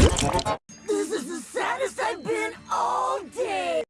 This is the saddest I've been all day.